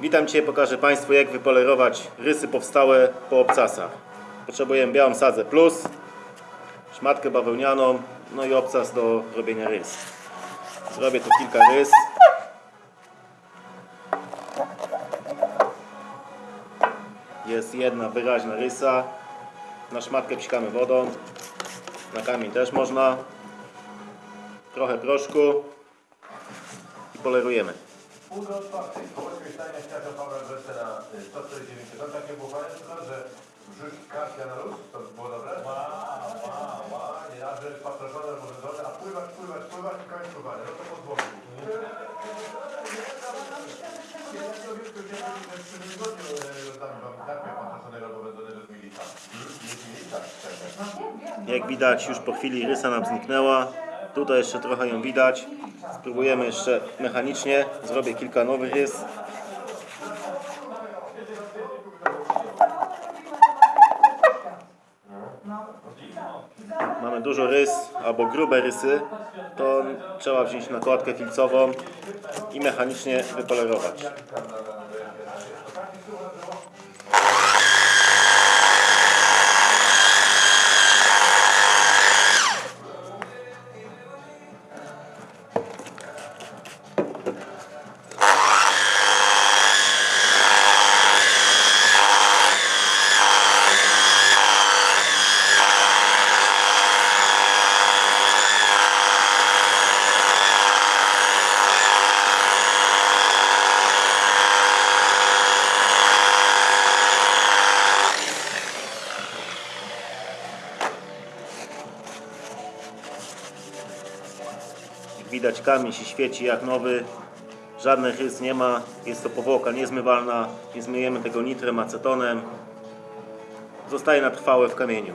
Witam Cię, pokażę Państwu jak wypolerować rysy powstałe po obcasach. Potrzebujemy białą sadzę plus, szmatkę bawełnianą, no i obcas do robienia rys. Zrobię tu kilka rys. Jest jedna wyraźna rysa. Na szmatkę psikamy wodą. Na kamień też można. Trochę proszku. I polerujemy. Pół do czwartej. Kołeczkę stania światła Pawła Brzesze na y, 149. To takie było że wrzuć kartkę na luz, to by było dobre? Ła, ła, ła, nie raz, że jest patroszone, może dole, a pływać, pływać, pływać i koniec pływania. No to pod głowy. Ja to wiem, że ja w przyszłym tygodniu y, tam wam kartkę patroszonego, bo będę z milita. Jest milita? Jak widać już po chwili rysa nam zniknęła. Tutaj jeszcze trochę ją widać. Spróbujemy jeszcze mechanicznie. Zrobię kilka nowych rys. Mamy dużo rys albo grube rysy. To trzeba wziąć nakładkę filcową i mechanicznie wypolerować. Widać kamień się świeci jak nowy. Żadnych rys nie ma. Jest to powłoka niezmywalna. Nie zmyjemy tego nitrem, acetonem. Zostaje na trwałe w kamieniu.